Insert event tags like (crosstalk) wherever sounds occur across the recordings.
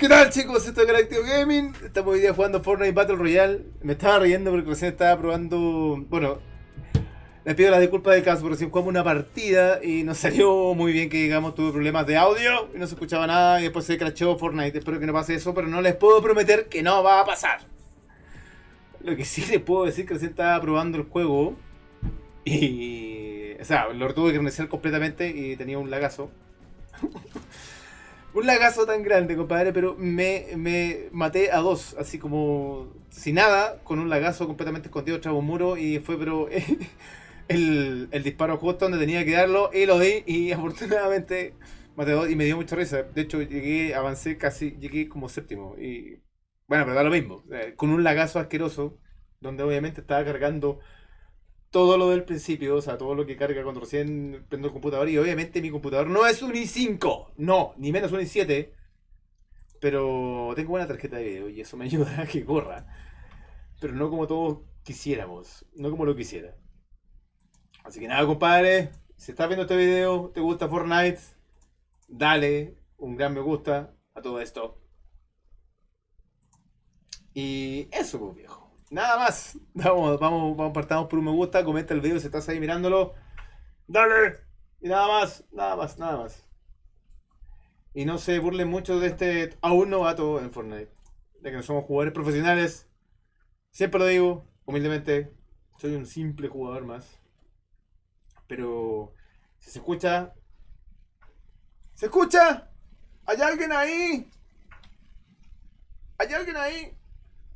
¿Qué tal chicos? Esto es Galactico Gaming. Estamos hoy día jugando Fortnite Battle Royale. Me estaba riendo porque recién estaba probando. Bueno, les pido las disculpas del caso porque recién jugamos una partida y no (laughs) salió muy bien que digamos tuve problemas de audio y no se escuchaba nada y después se crashó Fortnite. Espero que no pase eso, pero no les puedo prometer que no va a pasar. Lo que sí les puedo decir que recién estaba probando el juego y. O sea, lo tuve que reiniciar completamente y tenía un lagazo. (laughs) un lagazo tan grande, compadre, pero me, me maté a dos, así como sin nada, con un lagazo completamente escondido tras un muro y fue, pero (laughs) el, el, disparo justo donde tenía que darlo y lo di y (laughs) afortunadamente maté a dos y me dio mucha risa. De hecho, llegué, avancé casi, llegué como séptimo y bueno, pero da lo mismo, con un lagazo asqueroso donde obviamente estaba cargando todo lo del principio, o sea, todo lo que carga cuando recién prendo el computador. Y obviamente mi computador no es un i5, no, ni menos un i7. Pero tengo buena tarjeta de video y eso me (laughs) ayuda a que corra. Pero no como todos quisiéramos, no como lo quisiera. Así que nada, compadre, si estás viendo este video, te gusta Fortnite, dale un gran me gusta a todo esto. Y eso, pues, viejo. Nada más. (laughs) Vamos, vamos, vamos, partamos por un me gusta. Comenta el video si estás ahí mirándolo. Dale. Y nada más, nada más, nada más. Y no se burlen mucho de este aún novato en Fortnite. De que no somos jugadores profesionales. Siempre lo digo, humildemente. Soy un simple jugador más. Pero si se escucha. ¿Se escucha? ¿Hay alguien ahí? ¿Hay alguien ahí?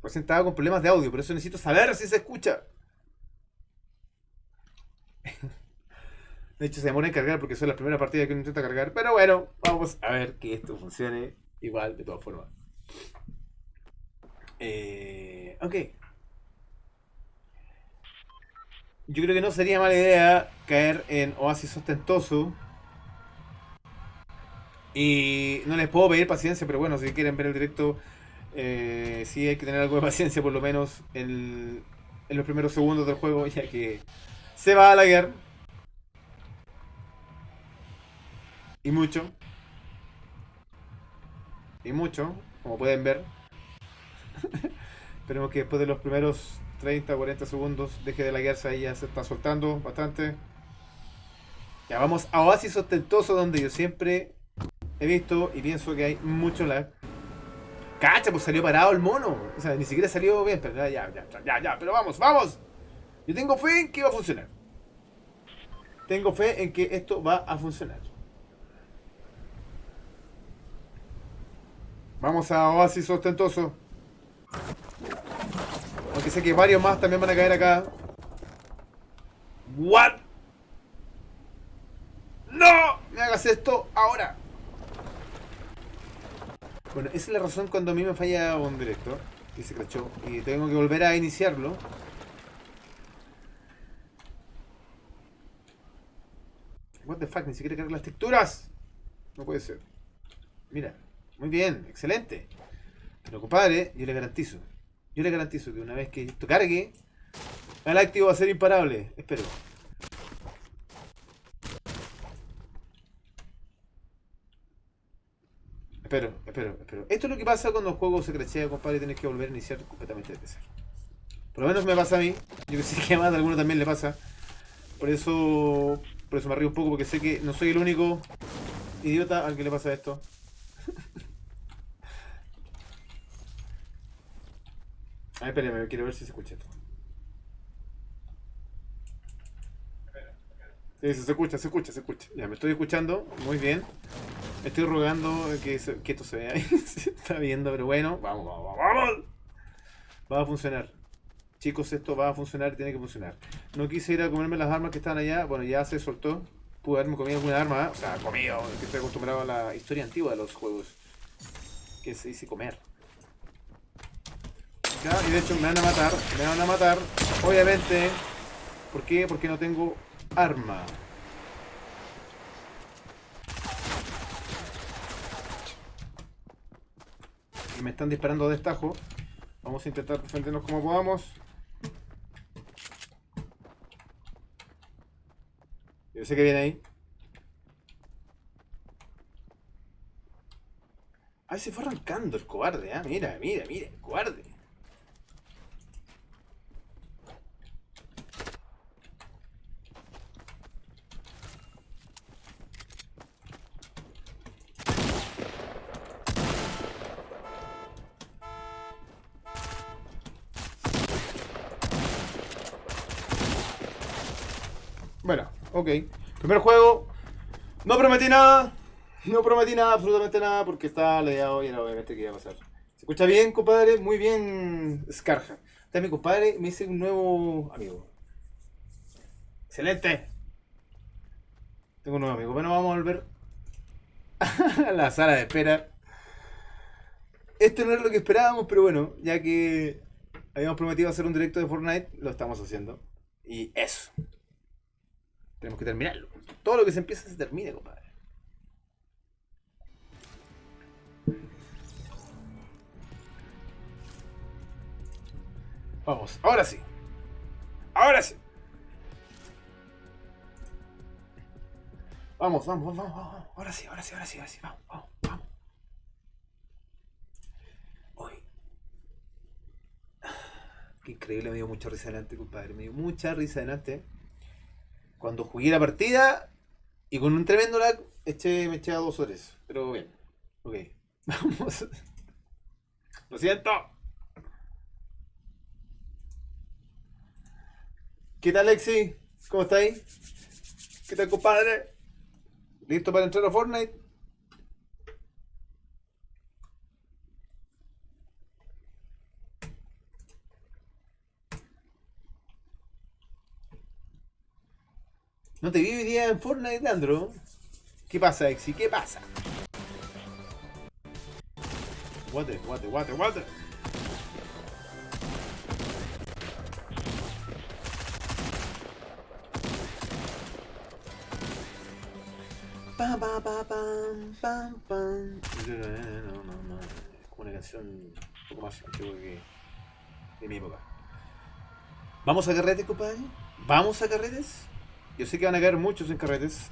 Recién con problemas de audio, por eso necesito saber si se escucha. (laughs) De hecho, se demora en cargar porque son las primeras partidas que uno intenta cargar. Pero bueno, vamos a ver que esto funcione igual de todas formas. Eh, ok. Yo creo que no sería mala idea caer en Oasis Ostentoso. Y no les puedo pedir paciencia, pero bueno, si quieren ver el directo eh, sí hay que tener algo de paciencia por lo menos en, los primeros segundos del juego, (laughs) ya que se va a la guerra. Y mucho. Y mucho, como pueden ver. (laughs) Esperemos que después de los primeros 30 o 40 segundos deje de laguearse ahí, ya se está soltando bastante. Ya vamos a Oasis Ostentoso, donde yo siempre he visto y pienso que hay mucho lag. Cacha, pues salió parado el mono. O sea, ni siquiera salió bien, pero ya, ya, ya, ya, ya, pero vamos, vamos. Yo tengo fe en que va a funcionar. Tengo fe en que esto va a funcionar. Vamos a Oasis Ostentoso. Aunque sé que varios más también van a caer acá. ¿What? ¡No! Me hagas esto ahora. Bueno, esa es la razón cuando a mí me falla un director y se crachó y tengo que volver a iniciarlo. What the fuck, ni siquiera carga las texturas. No puede ser. Mira, muy bien, excelente. Pero compadre, yo le garantizo. Yo le garantizo que una vez que esto cargue, el activo va a ser imparable. Espero. Espero, espero, espero. Esto es lo que pasa cuando el juego se crechea, compadre, y tienes que volver a iniciar completamente desde cero. Por lo menos me pasa a mí. Yo sé que a más de alguno también le pasa. Por eso, por eso me río un poco, porque sé que no soy el único idiota al que le pasa esto. (laughs) A ver, espérame, quiero ver si se escucha esto. Sí, se escucha, se escucha, se escucha. Ya, me estoy escuchando, muy bien. Estoy rogando que, esto se vea. (laughs) se está viendo, pero bueno. Vamos, vamos, vamos. Va a funcionar. Chicos, esto va a funcionar tiene que funcionar. No quise ir a comerme las armas que están allá. Bueno, ya se soltó. Pude haberme comido alguna arma. ¿eh? O sea, comido. Que estoy acostumbrado a la historia antigua de los juegos. Que se dice comer. Ya, y de hecho me van a matar. Me van a matar. Obviamente. ¿Por qué? Porque no tengo arma. Me están disparando de estajo. Vamos a intentar defendernos como podamos. Yo sé que viene ahí. Ah, se fue arrancando el cobarde, ah. Mira, mira, mira, el cobarde. Bueno, ok. Primer juego. No prometí nada. No prometí nada, absolutamente nada, porque estaba ladeado y era obviamente que iba a pasar. ¿Se escucha bien, compadre? Muy bien, Scarja. Está mi compadre, me hice un nuevo amigo. Excelente. Tengo un nuevo amigo. Bueno, vamos a volver (laughs) a la sala de espera. Esto no es lo que esperábamos, pero bueno, ya que habíamos prometido hacer un directo de Fortnite, lo estamos haciendo. Y eso. Tenemos que terminarlo. Todo lo que se empieza se termina, compadre. Vamos, ahora sí. Ahora sí. Vamos, vamos, vamos, vamos. Ahora sí, ahora sí, ahora sí, ahora sí. Vamos, vamos, vamos. Hoy. Qué increíble, me dio mucha risa delante, compadre. Me dio mucha risa delante cuando jugué la partida y con un tremendo lag eché, me eché a dos horas. Pero bien, ok. (laughs) Vamos. Lo siento. ¿Qué tal, Lexi? ¿Cómo estáis? ¿Qué tal, compadre? ¿Listo para entrar a Fortnite? No te vi hoy día en Fortnite, Leandro. ¿Qué pasa, Exi? ¿Qué pasa? Water, water, water, water. Pam, pam, pam, pam, pam. No, no, no, una canción un poco más antigua que de mi época. ¿Vamos a carretes, compadre? ¿Vamos a carretes? Yo sé que van a caer muchos en carretes.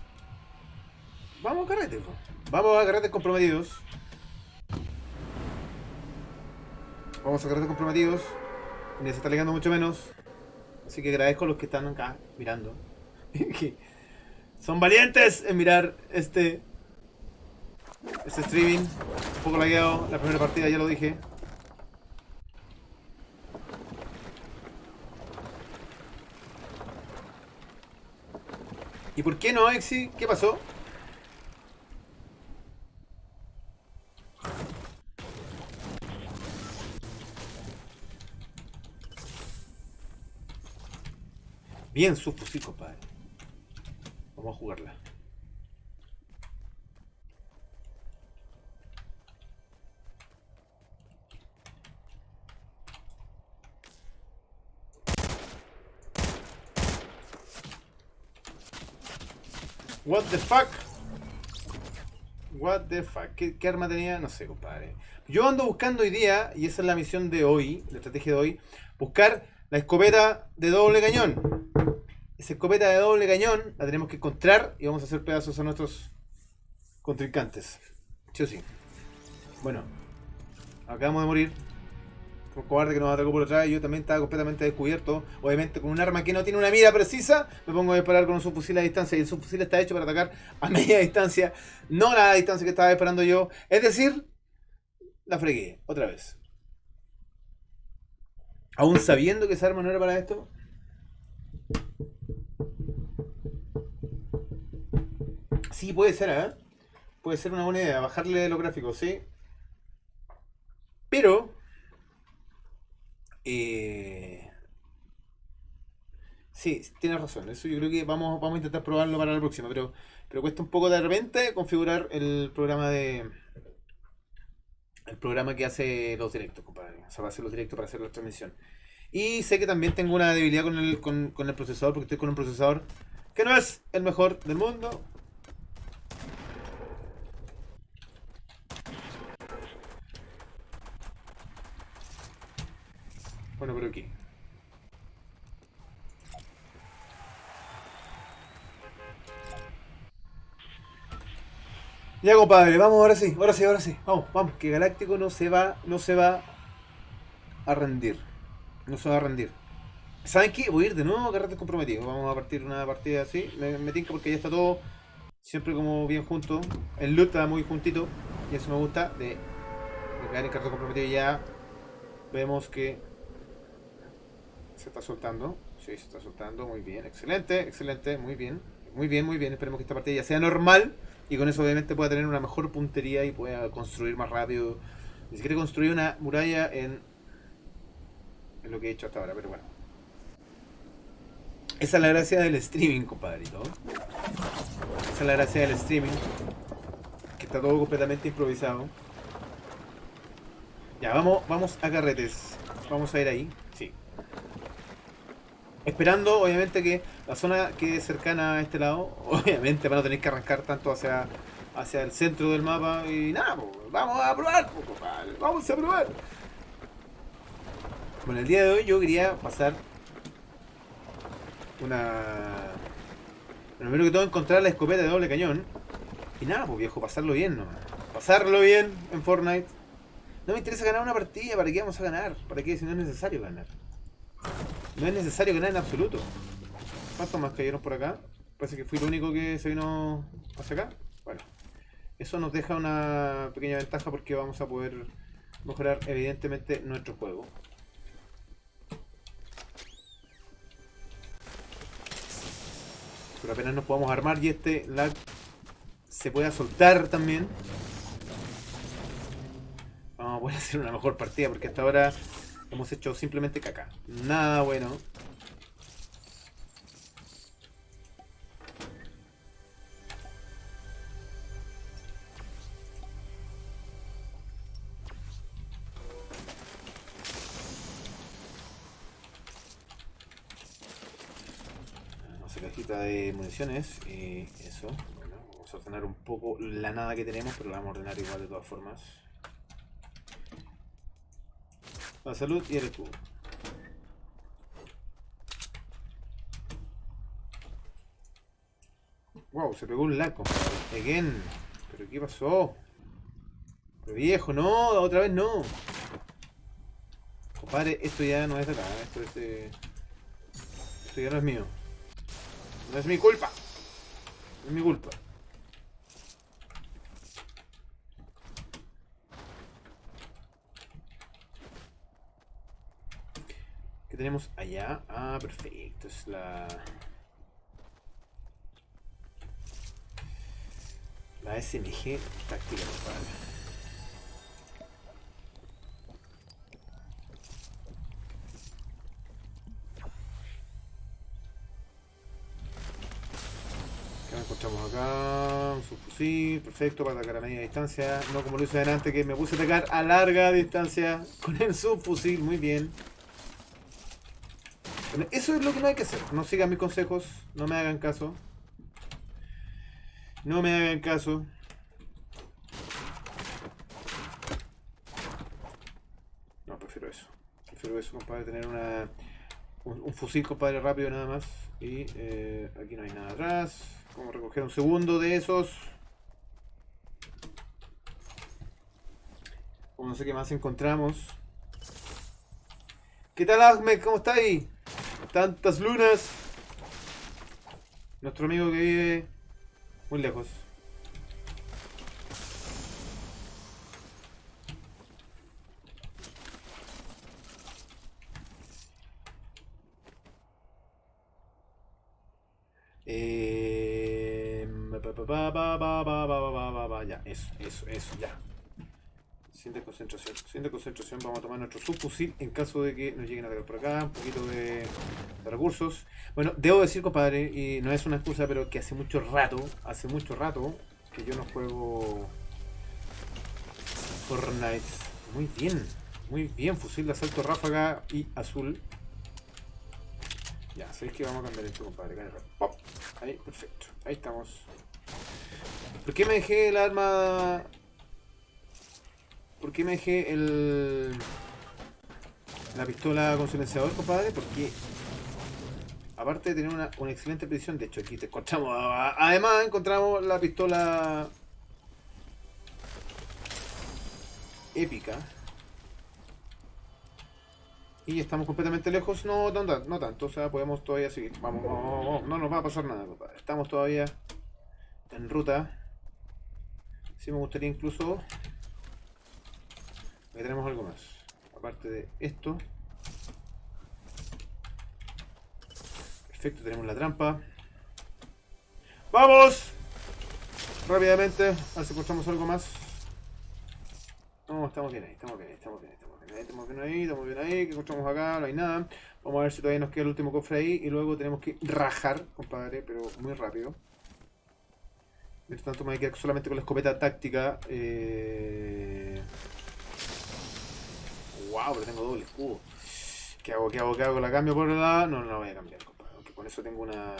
Vamos a carretes, vamos a carretes comprometidos. Vamos a carretes comprometidos. Ni se está ligando mucho menos. Así que agradezco a los que están acá mirando. (laughs) son valientes en mirar este este streaming. Un poco lagueado. La primera partida ya lo dije. ¿Y por qué no, Exi? ¿Qué pasó? Bien su fusil, compadre. Vamos a jugarla. What the fuck? What the fuck? ¿Qué, arma tenía? No sé, compadre. Yo ando buscando hoy día, y esa es la misión de hoy, la estrategia de hoy, buscar la escopeta de doble cañón. Esa escopeta de doble cañón la tenemos que encontrar y vamos a hacer pedazos a nuestros contrincantes. Sí sí. Bueno, acabamos de morir cobarde que nos atacó por atrás, yo también estaba completamente descubierto. Obviamente con un arma que no tiene una mira precisa, me pongo a disparar con un subfusil a distancia. Y el subfusil está hecho para atacar a (laughs) media distancia, no a la distancia que estaba esperando yo. Es decir, la fregué, otra vez. Aún sabiendo que esa arma no era para esto. Sí, puede ser, ¿eh? Puede ser una buena idea, bajarle los gráficos, ¿sí? Pero eh... Sí, tienes razón. Eso yo creo que vamos, vamos a intentar probarlo para la próxima, pero, pero cuesta un poco de repente configurar el programa de. El programa que hace los directos, compadre. O sea, va a hacer los directos para hacer la transmisión. Y sé que también tengo una debilidad con el, con, con el procesador, porque estoy con un procesador que no es el mejor del mundo. Bueno, pero aquí. Ya compadre, vamos ahora sí, ahora sí, ahora sí. Vamos, vamos, que Galáctico no se va, no se va a rendir. No se va a rendir. ¿Saben qué? Voy a ir de nuevo a carretes comprometidos. Vamos a partir una partida así. Me, me porque ya está todo siempre como bien junto. El loot está muy juntito. Y eso me gusta de, de caer en carrete comprometido. Ya vemos que se está soltando. Sí, se está soltando. Muy bien. Excelente, excelente. Muy bien. Muy bien, muy bien. Esperemos que esta partida ya sea normal. Y con eso obviamente pueda tener una mejor puntería y pueda construir más rápido. Ni siquiera construir una muralla en, en lo que he hecho hasta ahora, pero bueno. Esa es la gracia del streaming, compadrito. Esa es la gracia del streaming. Que está todo completamente improvisado. Ya, vamos, vamos a carretes. Vamos a ir ahí. Esperando, obviamente, que la zona que es cercana a este lado, (laughs) obviamente van a tener que arrancar tanto hacia, hacia el centro del mapa y nada, pues, vamos a probar, vamos a probar. Bueno, el día de hoy yo quería pasar una... Primero que todo encontrar la escopeta de doble cañón. Y nada, pues viejo, pasarlo bien nomás. Pasarlo bien en Fortnite. No me interesa ganar una partida, ¿para qué vamos a ganar? ¿Para qué si no es necesario ganar? No es necesario ganar en absoluto. ¿Cuántos más cayeron por acá? Parece que fui el único que se vino hacia acá. Bueno, eso nos deja una pequeña ventaja porque vamos a poder mejorar evidentemente nuestro juego. Pero apenas nos podamos armar y este lag se pueda soltar también. Vamos a poder (laughs) hacer una mejor partida porque hasta ahora hemos hecho simplemente caca. Nada bueno. de municiones y eso. Bueno, vamos a ordenar un poco la nada que tenemos, pero la vamos a ordenar igual de todas formas. La salud y el escudo. Wow, se pegó un compadre. Again. ¿Pero qué pasó? Pero viejo, no, otra vez no. Compadre, esto ya no es de acá, esto es de... Esto ya no es mío. No es mi culpa. No es mi culpa. ¿Qué tenemos allá? Ah, perfecto. Es la... La SMG táctica, compadre. encontramos acá? Un subfusil, perfecto, para atacar a media distancia. No como lo hice adelante, que me puse a atacar a larga distancia con el subfusil. Muy bien. Eso es lo que no hay que hacer. No sigan mis consejos. No me hagan caso. No me hagan caso. No, prefiero eso. Prefiero eso, compadre, tener una, un, fusil, compadre, rápido nada más. Y eh, aquí no hay nada atrás. Vamos a recoger un segundo de esos. Como no sé qué más encontramos. ¿Qué tal Ahmed? ¿Cómo está ahí? Tantas lunas. Nuestro amigo que vive muy lejos. ya, eso, eso, eso, ya. Siente concentración, siente concentración. Vamos a tomar nuestro subfusil en caso de que nos lleguen a ver por acá. Un poquito de, recursos. Bueno, debo decir, compadre, y no es una excusa, pero que hace mucho rato, hace mucho rato, que yo no juego Fortnite. Muy bien, muy bien. Fusil de asalto ráfaga y azul. Ya, sabéis que vamos a cambiar esto, compadre. Ahí, perfecto. Ahí estamos. ¿Por qué me dejé el arma...? ¿Por qué me dejé el... La pistola con silenciador, compadre? Porque... Aparte de tener una, excelente precisión, de hecho aquí te encontramos... Además encontramos la pistola... épica. Y estamos completamente lejos. No, no, no tanto. O sea, podemos todavía seguir. Vamos, vamos, vamos. No nos va a pasar nada, compadre. Estamos todavía en ruta. Sí me gustaría incluso... Aquí tenemos algo más. Aparte de esto. Perfecto, tenemos la trampa. ¡Vamos! Rápidamente, a ver si encontramos algo más. No, estamos bien ahí, estamos bien ahí, estamos bien ahí, estamos bien ahí, estamos bien ahí, estamos bien ahí, que encontramos acá, no hay nada. Vamos a ver si todavía nos queda el último cofre ahí y luego tenemos que rajar, compadre, pero muy rápido. Mientras tanto me voy a quedar solamente con la escopeta táctica. Eh... Wow, pero tengo doble escudo. ¿Qué hago? ¿Qué hago? ¿Qué hago? ¿La cambio por la...? No, no la voy a cambiar, compadre. Aunque con eso tengo una...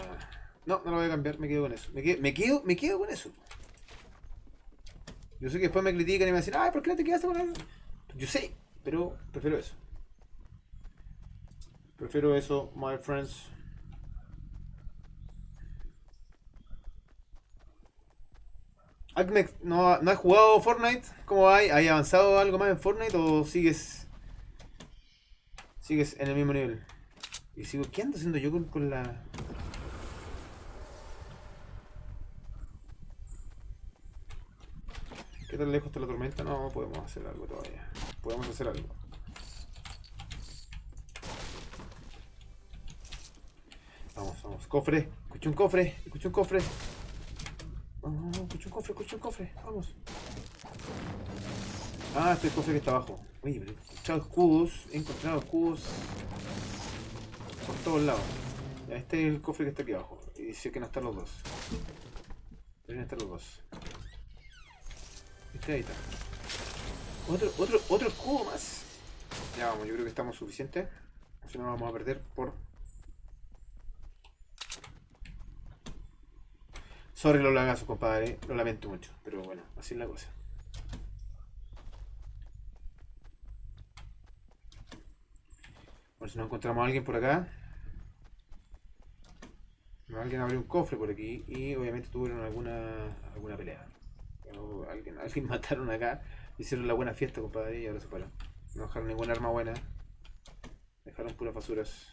No, no la voy a cambiar, me quedo con eso. Me quedo, me quedo, me quedo con eso. Yo sé que después me critican y me dicen, ay, ¿por qué no te quedaste con eso? Yo sé, pero prefiero eso. Prefiero eso, my friends. ¿no, ¿no has jugado Fortnite? ¿Cómo hay? ¿Hay avanzado algo más en Fortnite o sigues sigues en el mismo nivel? Y sigo, ¿qué ando haciendo yo con, con la ¿Qué tan lejos está la tormenta? No, podemos hacer algo todavía. Podemos hacer algo. Vamos, vamos. Cofre. Escuché un cofre. Escuché un cofre. Vamos, escuché un cofre, escuché un cofre. Vamos. Ah, este es cofre que está abajo. Uy, he encontrado escudos. He encontrado escudos por todos lados. Este es el cofre que está aquí abajo. Y dice que no están los dos. Deben estar los dos. Este ahí está. Otro, otro, otro escudo más. Ya vamos, yo creo que estamos suficientes. Si no vamos a perder por... Sorry los lagazos, compadre. Lo lamento mucho. Pero bueno, así es la cosa. Por si no encontramos a alguien por acá. Alguien abrió un cofre por aquí y obviamente tuvieron alguna alguna pelea. Alguien, (laughs) alguien mataron acá, hicieron la buena fiesta, compadre, y ahora se fueron. No dejaron ninguna arma buena. Dejaron puras basuras.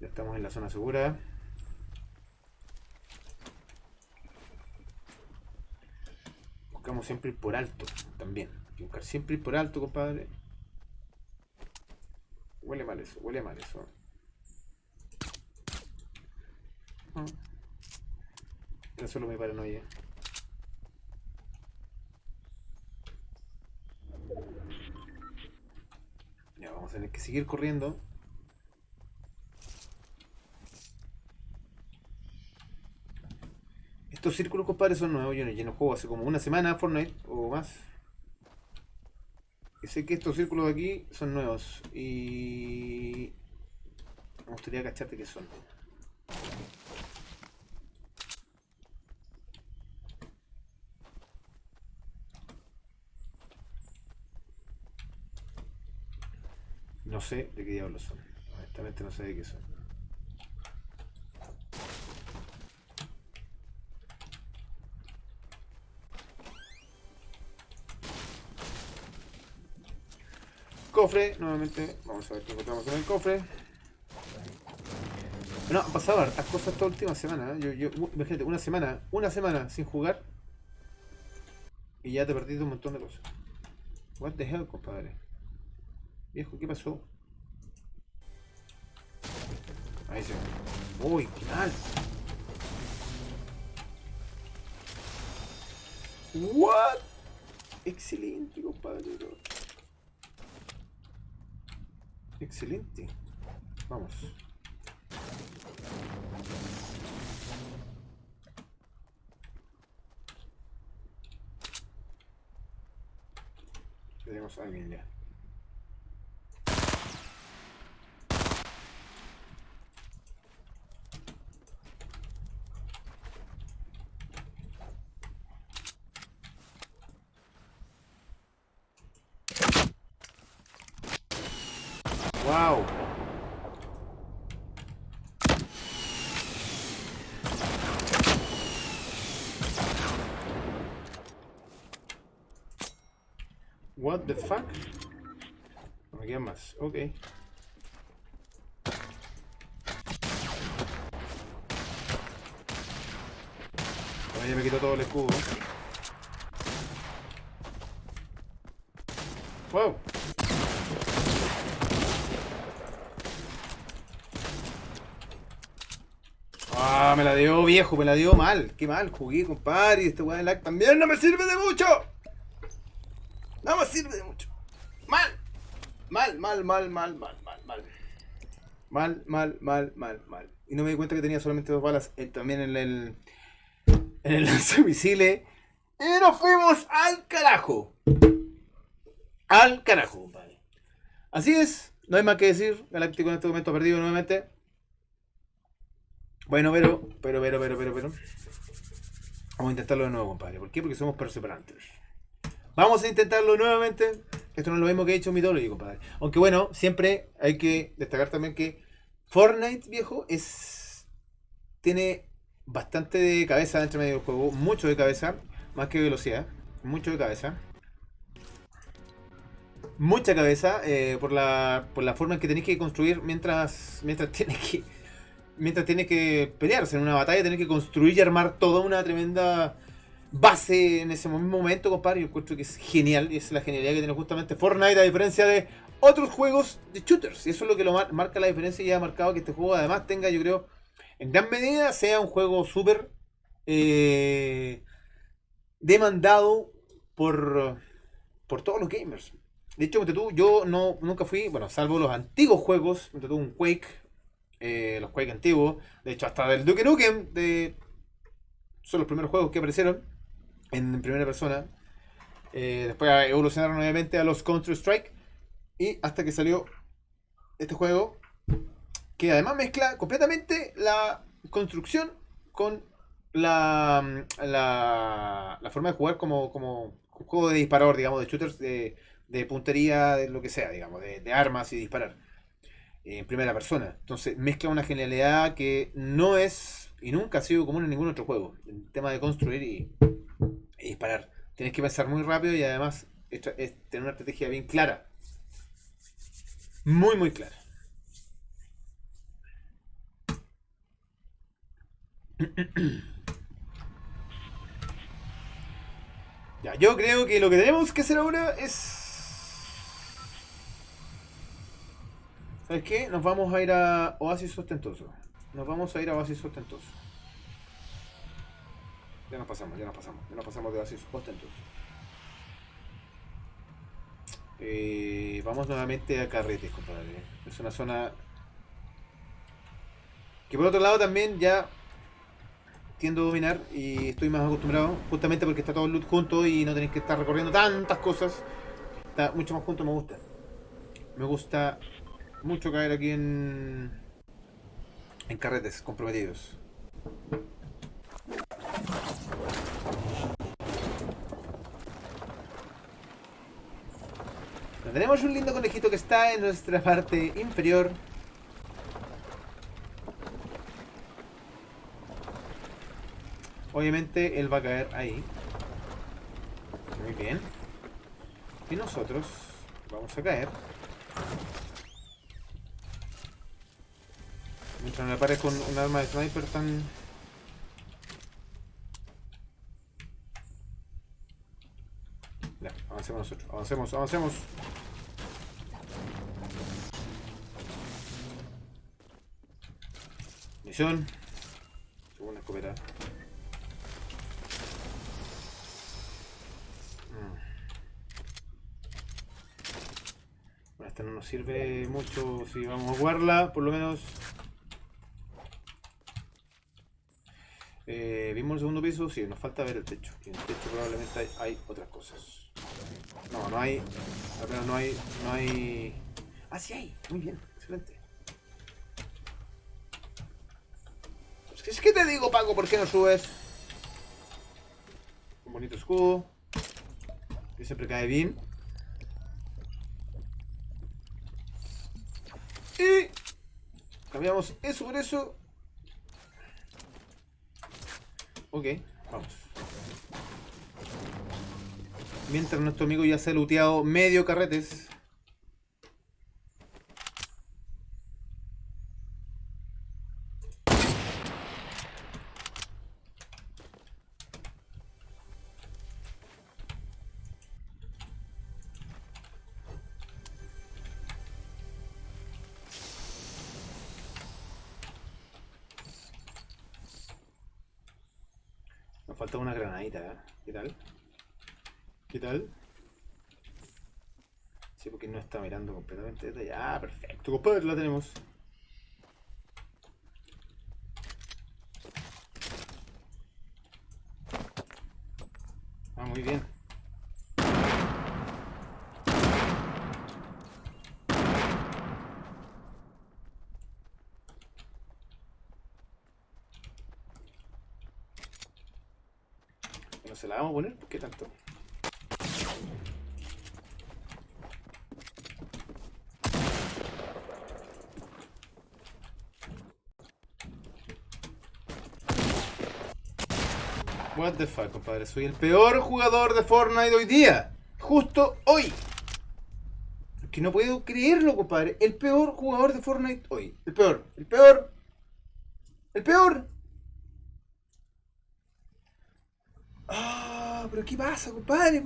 Ya estamos en la zona segura. Siempre ir por alto también. Buscar siempre ir por alto, compadre. Huele mal eso, huele mal eso. Era solo mi paranoia. Ya, vamos a tener que seguir corriendo. Estos círculos, compadre, son nuevos. Yo no, yo no juego hace como una semana Fortnite o más. Sé que estos círculos de aquí son nuevos. Y... Me gustaría cacharte que son. No sé de qué diablos son. Honestamente no sé de qué son. Cofre, nuevamente. Vamos a ver qué encontramos en el cofre. No, han pasado cosas esta última semana. ¿eh? Yo, yo, imagínate, una semana, una semana sin jugar. Y ya te perdiste un montón de cosas. What the hell, compadre. Viejo, ¿qué pasó? Ahí se Uy, qué mal. What? Excelente, compadre. Excelente. Vamos. Tenemos a alguien ya. Wow. What the fuck? No me quedan más. Ok. Bueno, ya me quitó todo el escudo. Wow. Ah, me la dio viejo, me la dio mal. Qué mal, jugué, compadre. Este weón lag también no me sirve de mucho. Sirve de mucho. Mal. Mal, mal, mal, mal, mal, mal, mal. Mal, mal, mal, mal, mal. Y no me di cuenta que tenía solamente dos balas eh, también en el. En el (laughs) lanzamisiles. Y nos fuimos al carajo. Al carajo, compadre. Así es. No hay más que decir. Galáctico en este momento perdido nuevamente. Bueno, pero, pero, pero, pero, pero, pero. Vamos a intentarlo de nuevo, compadre. ¿Por qué? Porque somos perseverantes. Vamos a intentarlo nuevamente. Esto no es lo mismo que he hecho Mythology, compadre. Aunque bueno, siempre hay que destacar también que Fortnite, viejo, es. Tiene bastante de cabeza dentro del juego. Mucho de cabeza. Más que velocidad. Mucho de cabeza. Mucha cabeza eh, por, la, por la forma en que tenéis que construir mientras, mientras (laughs) tienes que mientras tiene que pelearse en una batalla, tiene que construir y armar toda una tremenda base en ese momento, compadre. Yo encuentro que es genial y es la genialidad que tiene justamente Fortnite a diferencia de otros juegos de shooters. Y eso es lo que lo marca la diferencia y ha marcado que este juego además tenga, yo creo, en gran medida sea un juego súper eh, demandado por, por todos los gamers. De hecho, tú, yo no, nunca fui, bueno, salvo los antiguos juegos, tú, un Quake, eh, los Quake antiguos, de hecho hasta del Duke Nukem, de, son los primeros juegos que aparecieron en primera persona. Eh, después evolucionaron nuevamente a los Counter-Strike y hasta que salió este juego que además mezcla completamente la construcción con la, la, la forma de jugar como, como un juego de disparador, digamos, de shooters, de, de puntería, de lo que sea, digamos, de, de armas y disparar en primera persona. Entonces mezcla una genialidad que no es y nunca ha sido común en ningún otro juego. El tema de construir y, disparar. Tienes que pensar muy rápido y además es, tener una estrategia bien clara. Muy, muy clara. (clears throat) ya, yo creo que lo que tenemos que hacer ahora es ¿Sabes qué? Nos vamos a ir a Oasis Ostentoso. Nos vamos a ir a Oasis Ostentoso. Ya nos pasamos, ya nos pasamos. Ya nos pasamos de Oasis Ostentoso. Eh, vamos nuevamente a Carretes, compadre. Es una zona que por otro lado también ya tiendo a dominar y estoy más acostumbrado, justamente porque está todo el loot junto y no tenéis que estar recorriendo tantas cosas. Está mucho más junto, me gusta. Me gusta mucho caer aquí en, en carretes comprometidos. Tenemos un lindo conejito que está en nuestra parte inferior. Obviamente él va a caer ahí. Muy bien. Y nosotros vamos a caer. Mientras me pare con un arma de sniper tan... Ya, avancemos nosotros. Avancemos, avancemos. Misión. Segunda escopeta. Mm. Bueno, esta no nos sirve mucho si vamos a jugarla, por lo menos Eh, ¿Vimos el segundo piso? Sí, nos falta ver el techo. en el techo probablemente hay, otras cosas. No, no hay. Al menos no hay. No hay. Ah, sí hay. Muy bien, excelente. Es que te digo, Paco, ¿por qué no subes? Un bonito escudo. Que siempre cae bien. Y cambiamos eso por eso Ok, vamos. Mientras nuestro amigo ya se ha looteado medio carretes. ¿Qué tal? Sí, porque no está mirando completamente allá. Ah, perfecto, compadre, la tenemos. Ah, muy bien. Bueno, se la vamos a poner, ¿qué tanto? What the fuck, compadre. Soy el peor jugador de Fortnite hoy día. Justo hoy. Que no puedo creerlo, compadre. El peor jugador de Fortnite hoy. El peor. El peor. El peor. Ah, pero ¿qué pasa, compadre?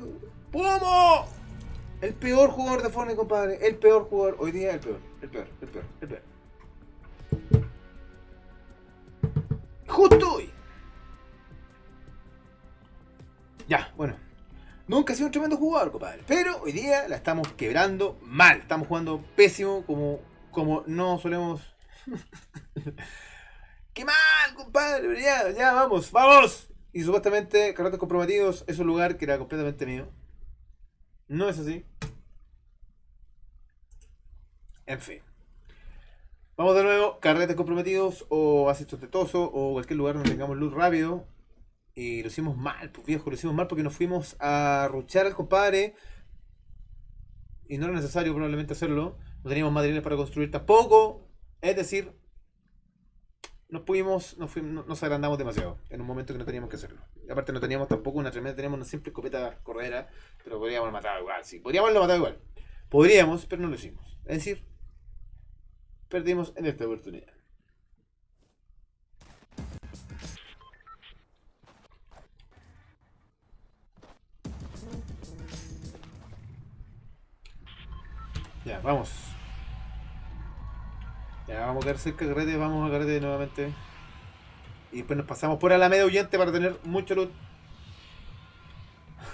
¿Cómo? El peor jugador de Fortnite, compadre. El peor jugador. Hoy día el peor. El peor. El peor. El peor. Justo hoy. Ya, bueno. Nunca he sido un tremendo jugador, compadre. Pero hoy día la estamos quebrando mal. Estamos jugando pésimo como, como no solemos. (laughs) ¡Qué mal, compadre! Ya, ya, vamos, vamos. Y supuestamente, carretes comprometidos es un lugar que era completamente mío. No es así. En fin. Vamos de nuevo, carretes comprometidos o asientos tetoso o cualquier lugar donde tengamos luz rápido. Y lo hicimos mal, pues viejo, lo hicimos mal porque nos fuimos a ruchar al compadre. Y no era necesario probablemente hacerlo. No teníamos materiales para construir tampoco. Es decir, nos pudimos, nos, agrandamos demasiado en un momento que no teníamos que hacerlo. Y aparte no teníamos tampoco una tremenda, teníamos una simple escopeta corredera, pero podríamos matado igual, sí. Podríamos haberlo matado igual. Podríamos, pero no lo hicimos. Es decir, perdimos en esta oportunidad. Ya, vamos. Ya, vamos a quedar cerca de carrete, vamos a carrete nuevamente. Y después nos pasamos por Alameda Huyente para tener mucho loot.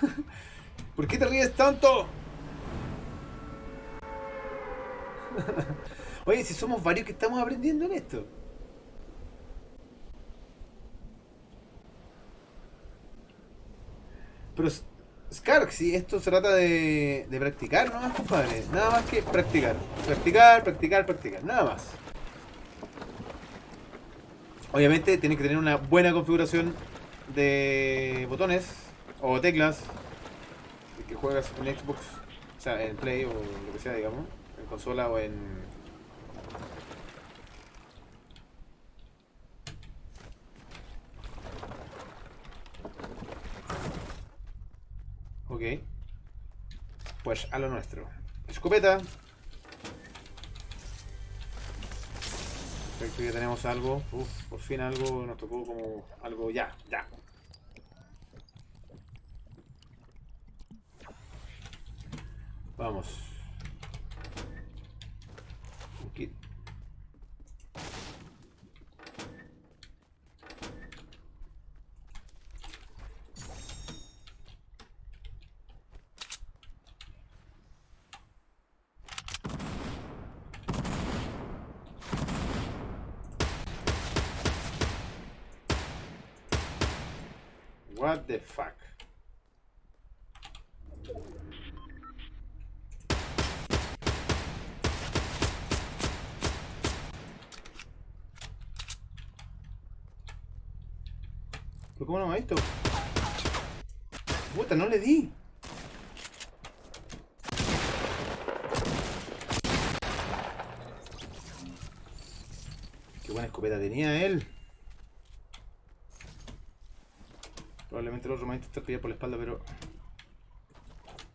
(laughs) ¿Por qué te ríes tanto? (laughs) Oye, si somos varios que estamos aprendiendo en esto. Pero Skark, si esto se trata de, de practicar nomás, compadre. Nada más que practicar. Practicar, practicar, practicar. Nada más. Obviamente tiene que tener una buena configuración de botones o teclas. Que juegas en Xbox, o sea, en Play o lo que sea, digamos. En consola o en Ok. Pues a lo nuestro. Escopeta. Perfecto, ya tenemos algo. Uf, por fin algo nos tocó como algo ya, ya. Vamos. Aquí. What the fuck? ¿Pero cómo no me ha visto? Puta, le di. Qué buena escopeta tenía él. Probablemente el otro me va por la espalda, pero...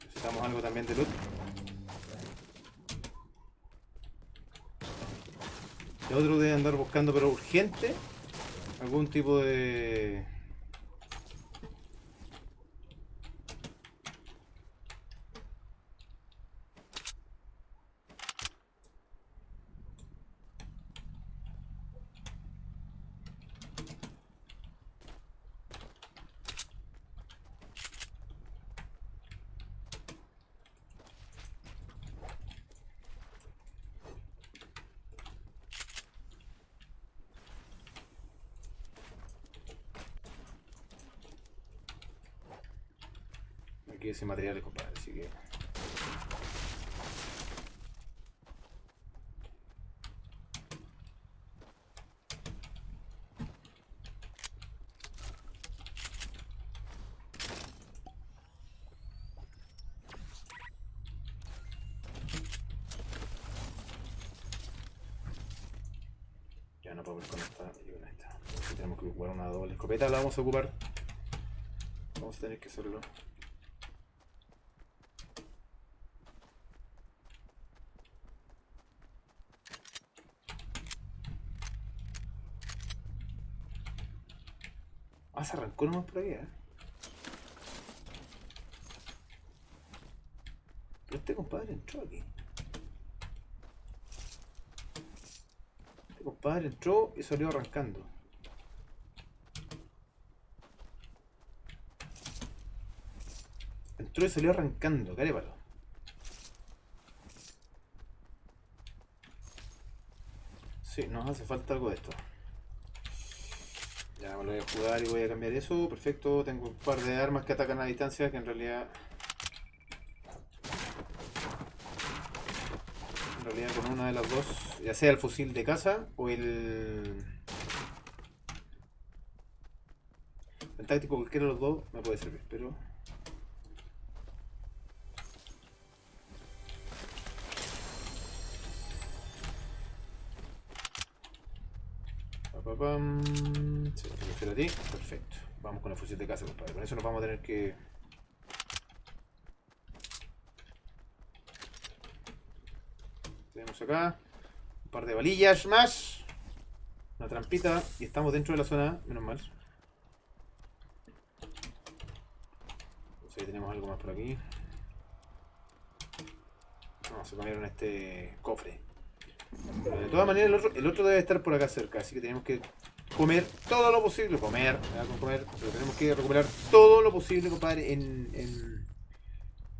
Necesitamos algo también de loot. El otro debe andar buscando, pero urgente, algún tipo de... Aquí ese material, compadre, así que... Ya no puedo ver con esta y con esta. Tenemos que ocupar una doble escopeta, la vamos a ocupar. Vamos a tener que hacerlo. Nomás por ahí. Pero este compadre entró aquí. Este compadre entró y salió arrancando. Entró y salió arrancando, carépalo. Sí, nos hace falta algo de esto. Voy a jugar y voy a cambiar eso. Perfecto, tengo un par de armas que atacan a distancia que en realidad... En realidad con una de las dos, ya sea el fusil de caza o el... El táctico, cualquiera de los dos me puede servir, pero... Pa, pa, pam. A. Perfecto. Vamos con el fusil de casa, compadre. Con eso nos vamos a tener que... Tenemos acá un par de balillas más. Una trampita. Y estamos dentro de la zona, menos mal. Entonces ahí tenemos algo más por aquí. Se comieron este cofre. De todas maneras, el otro debe estar por acá cerca, así que tenemos que comer todo lo posible. Comer, comer, pero tenemos que recuperar todo lo posible, compadre, en, en,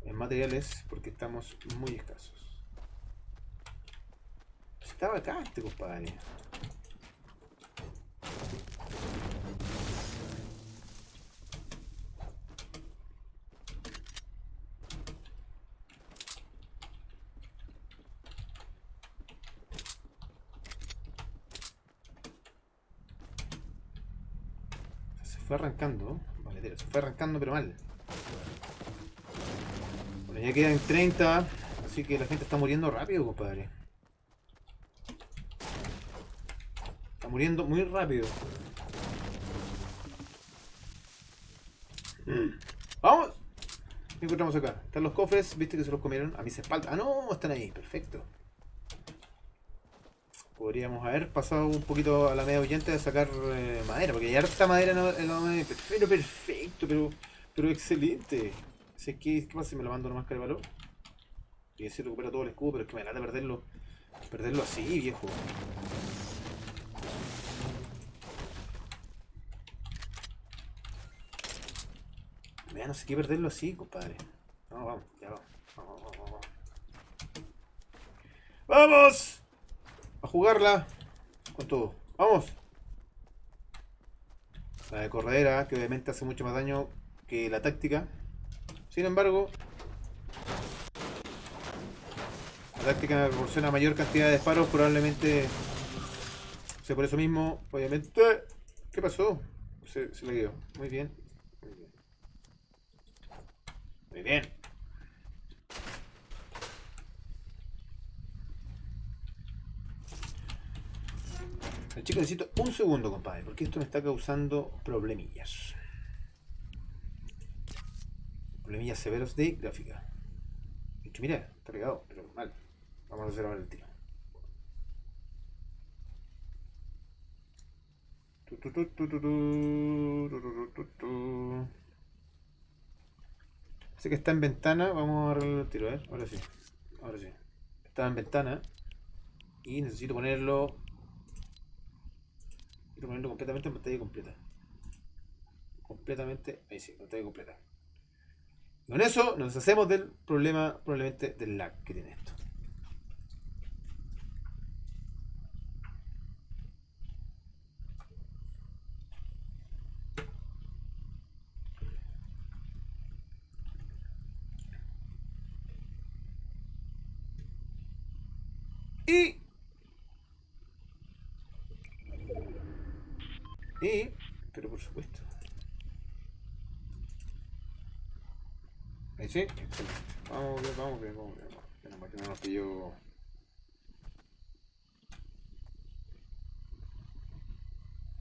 en materiales, porque estamos muy escasos. Estaba acá este compadre. Se fue arrancando, se fue arrancando pero mal. Bueno, ya quedan 30, así que la gente está muriendo rápido, compadre. Está muriendo muy rápido. ¡Vamos! ¿Qué encontramos acá? Están los cofres, viste que se los comieron. A mis espaldas. Ah, no, están ahí, perfecto. Podríamos haber pasado un poquito a la media oyente de sacar eh, madera, porque hay harta madera en la, media. Pero perfecto, pero, pero excelente. Si es que, ¿Qué pasa si me lo mando nomás que valor? Y así recupero todo el escudo, pero es que me late perderlo. Perderlo así, viejo. Mira, no sé qué perderlo así, compadre. No, vamos, ya vamos. Vamos, vamos, vamos. ¡Vamos! A jugarla con todo. ¡Vamos! La de corredera, que obviamente hace mucho más daño que la táctica. Sin embargo, la táctica me proporciona mayor cantidad de disparos, probablemente sea por eso mismo, obviamente. ¿Qué pasó? Se, se le dio. Muy bien. Muy bien. Chicos, necesito un segundo, compadre, porque esto me está causando problemillas. Problemillas severos de gráfica. mira, está pegado, pero mal. Vamos a hacer ahora el tiro. Sé que está en ventana, vamos a arreglar el tiro, ¿eh? Ahora sí, ahora sí. Está en ventana. Y necesito ponerlo... Quiero ponerlo completamente en pantalla completa. Completamente, ahí sí, pantalla completa. Con eso nos hacemos del problema, probablemente, del lag que tiene esto. Y... Pero por supuesto. Ahí sí, excelente. Vamos bien, vamos bien, vamos bien. Que no nos pilló...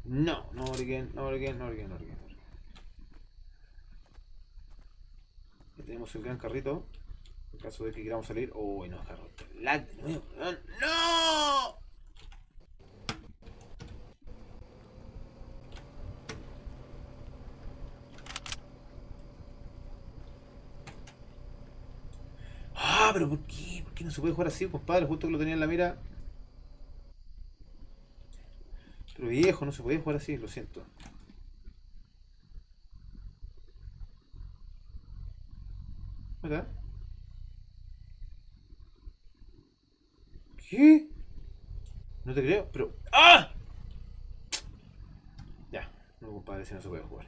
No, no Origen, no Origen, no no Origen. Ya tenemos el gran carrito. En caso de que queramos salir. Uy, no, carro. Lag de nuevo, ¡No! Ah, pero ¿por qué? ¿Por qué no se puede jugar así, compadre? Justo que lo tenía en la mira. Pero viejo, no se puede jugar así, lo siento. ¿Verdad? ¿Qué? No te creo, pero... ¡Ah! Ya, no compadre, si no se puede jugar.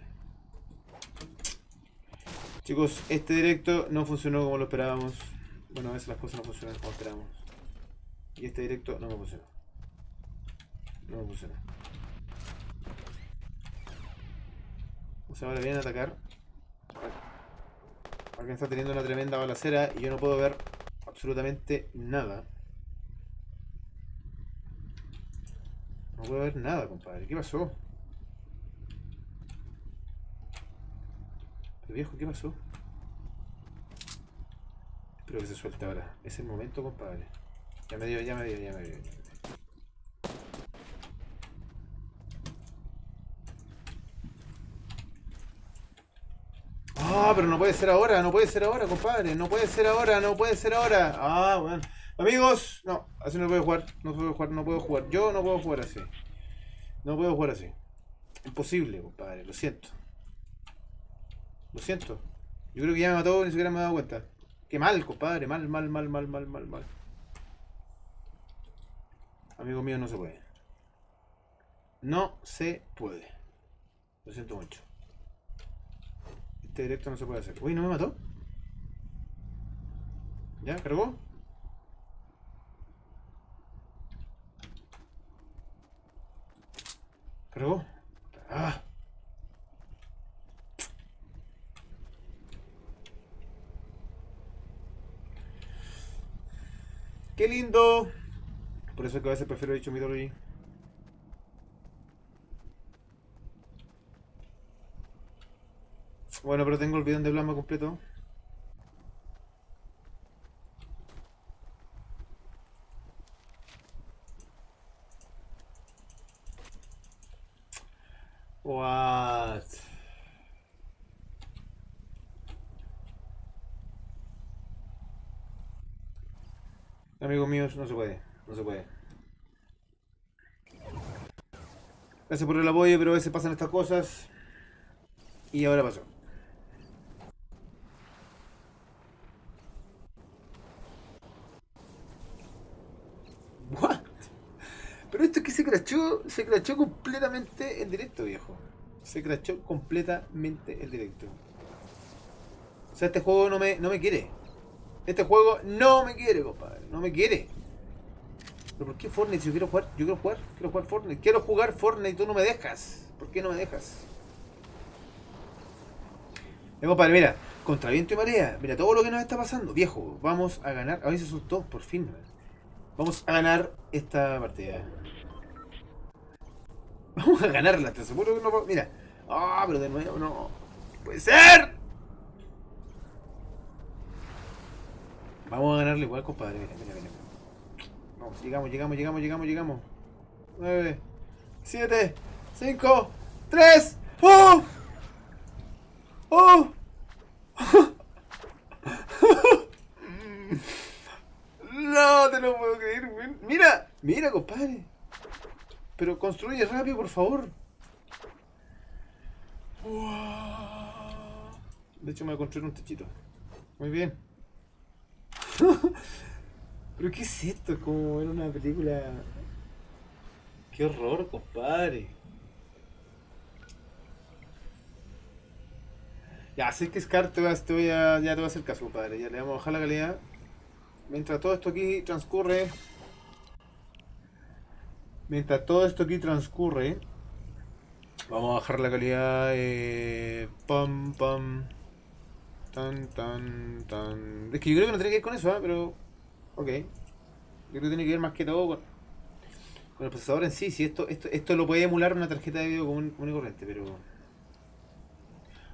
Chicos, este directo no funcionó como lo esperábamos. Bueno, a veces las cosas no funcionan como esperábamos. Y este directo no me funcionó. No me funcionó. O sea, ahora vienen atacar. Alguien está teniendo una tremenda balacera y yo no puedo ver absolutamente nada. No puedo ver nada, compadre. ¿Qué pasó? Pero viejo, ¿qué pasó? Espero que se suelte ahora. Es el momento, compadre. Ya me dio, ya me dio, ya me dio. Ya me dio. Ah, pero no puede ser ahora, no puede ser ahora, compadre. No puede ser ahora, no puede ser ahora. Ah, bueno. Amigos, no, así no puedo jugar. No puedo jugar, no puedo jugar. Yo no puedo jugar así. No puedo jugar así. Imposible, compadre, lo siento. Lo siento. Yo creo que ya me mató, ni siquiera me he dado cuenta. Qué mal, compadre. Mal, mal, mal, mal, mal, mal, mal. Amigo mío, no se puede. No se puede. Lo siento mucho. Este directo no se puede hacer. Uy, ¿no me mató? ¿Ya? ¿Cargó? ¿Cargó? ¡Ah! ¡Qué lindo! Por eso es que a veces prefiero dicho Mythology. Bueno, pero tengo el bidón de plasma completo. What? No se puede, no se puede. Gracias por el apoyo, pero a veces pasan estas cosas. Y ahora pasó. What? Pero esto es que se crachó, se crachó completamente el directo, viejo. Se crachó completamente el directo. O sea, este juego no me, no me quiere. Este juego no me quiere, compadre. No me quiere. ¿Pero por qué Fortnite? Si yo quiero jugar, yo quiero jugar, quiero jugar Fortnite. Quiero jugar Fortnite tú no me dejas. ¿Por qué no me dejas? Eh, compadre, mira, contra viento y marea. Mira todo lo que nos está pasando. Viejo, vamos a ganar. A veces son todos, por fin. Vamos a ganar esta partida. (laughs) Vamos a ganarla, te aseguro que no. Mira. Ah, pero de nuevo no. ¡Puede ser! Vamos a ganarle igual, compadre. Mira, mira, mira. Vamos, llegamos, llegamos, llegamos, llegamos, llegamos. 9, 7, 5, 3. ¡Oh! ¡Oh! No, te lo puedo creer, weón. Mira, mira, compadre. Pero construye rápido, por favor. De hecho, me voy a construir un techito. Muy bien. (laughs) ¿Pero qué es esto? Es como ver una película... Qué horror, compadre. Ya, sé que Scar te, te voy a, ya te voy a hacer caso, compadre. Ya le vamos a bajar la calidad. Mientras todo esto aquí transcurre... Mientras todo esto aquí transcurre... Vamos a bajar la calidad... Eh, pam, pam... Tan, tan, tan... Es que yo creo que no tiene que ver con eso, ¿eh? pero... Ok. Yo creo que tiene que ver más que todo con, el procesador en sí. Si esto, esto, esto lo puede emular una tarjeta de video común, y corriente, pero...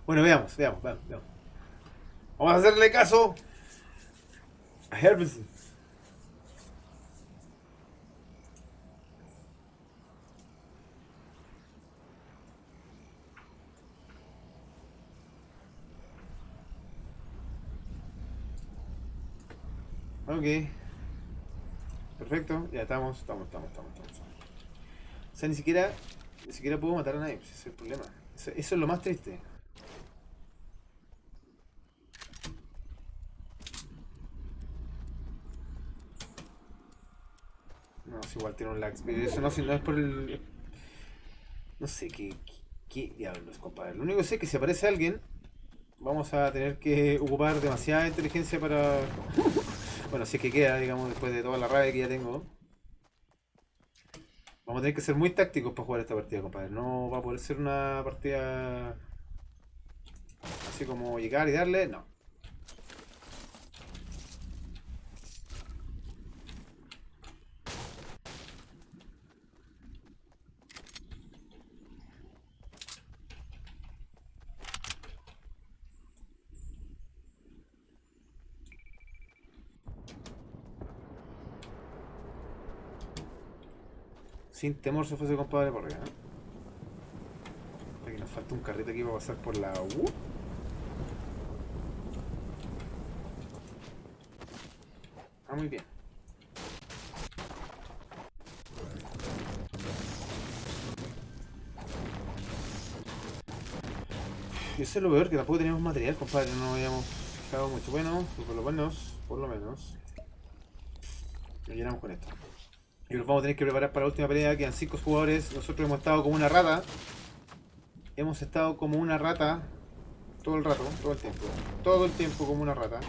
Bueno, veamos, veamos, veamos, veamos. Vamos a hacerle caso a Herbison. Ok. Perfecto, ya estamos, estamos, estamos, estamos, estamos. O sea, ni siquiera, ni siquiera puedo matar a nadie, ese es el problema. Eso, es lo más triste. No, es igual tiene un lag. Eso no es por el... No sé qué, qué, qué diablos, compadre. Lo único que sé es que si aparece alguien, vamos a tener que ocupar demasiada inteligencia para... Bueno, si es que queda, digamos, después de toda la rabia que ya tengo. Vamos a tener que ser muy tácticos para jugar esta partida, compadre. No va a poder ser una partida... Así como llegar y darle, no. Sin temor se fuese compadre por. ¿eh? Aquí nos falta un carrito aquí para pasar por la U. Ah, muy bien. Y eso es lo peor, que tampoco tenemos material, compadre. No habíamos fijado mucho. Bueno, por lo menos, por lo menos. Lo llenamos con esto. Y nos vamos a tener que preparar para la última pelea. Quedan 5 jugadores. Nosotros hemos estado como una rata. Hemos estado como una rata. Todo el rato, todo el tiempo. Todo el tiempo como una rata.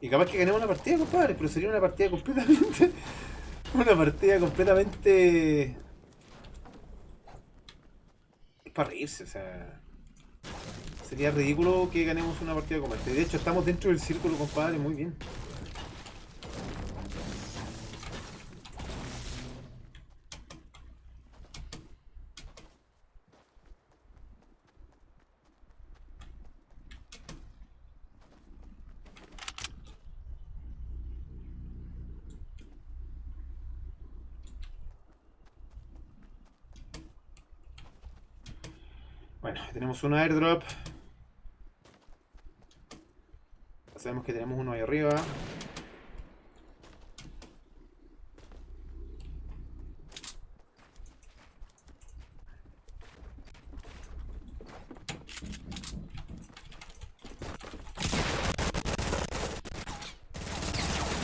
Y capaz que ganemos una partida, compadre. Pero sería una partida completamente... (laughs) una partida completamente... Es para reírse, o sea... Sería ridículo que ganemos una partida como esta. De hecho, estamos dentro del círculo, compadre. Muy bien. Bueno, tenemos un airdrop. Sabemos que tenemos uno ahí arriba.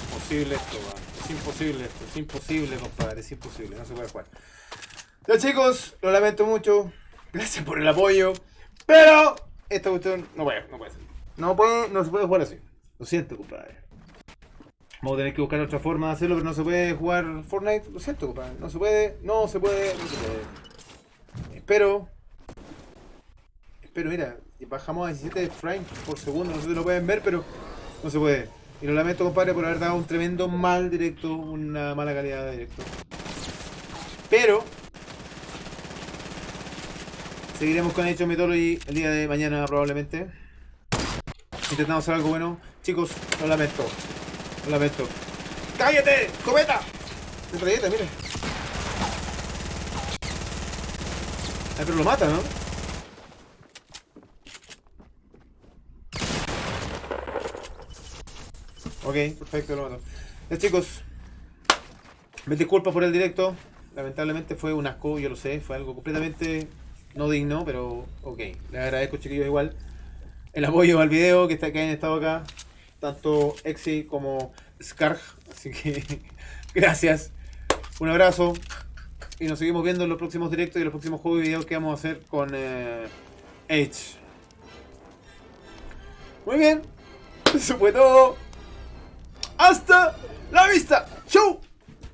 Imposible esto, man. Es imposible esto, es imposible, compadre, es imposible, no se puede jugar. Ya chicos, lo lamento mucho. Gracias por el apoyo. Pero esta cuestión no puede, no puede ser. No, puede, no se puede jugar así. Lo siento, compadre. Vamos a tener que buscar otra forma de hacerlo, pero no se puede jugar Fortnite. Lo siento, compadre. No se puede, no se puede, no se puede. Espero. Espero, mira. Bajamos a 17 frames por segundo. No sé si lo pueden ver, pero no se puede. Y lo lamento, compadre, por haber dado un tremendo mal directo, una mala calidad de directo. Pero Seguiremos con Hecho Mythology el día de mañana probablemente. Intentamos hacer algo bueno. Chicos, lo lamento. Lo lamento. ¡Cállate! ¡Cometa! Metralleta, mire. Ay, pero lo mata, ¿no? Ok, perfecto, lo mato. Ya, chicos. Me disculpo por el directo. Lamentablemente fue un asco, yo lo sé. Fue algo completamente no digno, pero ok. Les agradezco, chiquillos, igual. El apoyo al video que, está, que hayan estado acá. Tanto Exi como Scarg. Así que (laughs) gracias. Un abrazo. Y nos seguimos viendo en los próximos directos y los próximos juegos y videos que vamos a hacer con eh, Edge. Muy bien. (laughs) Eso fue todo. Hasta la vista. Chau.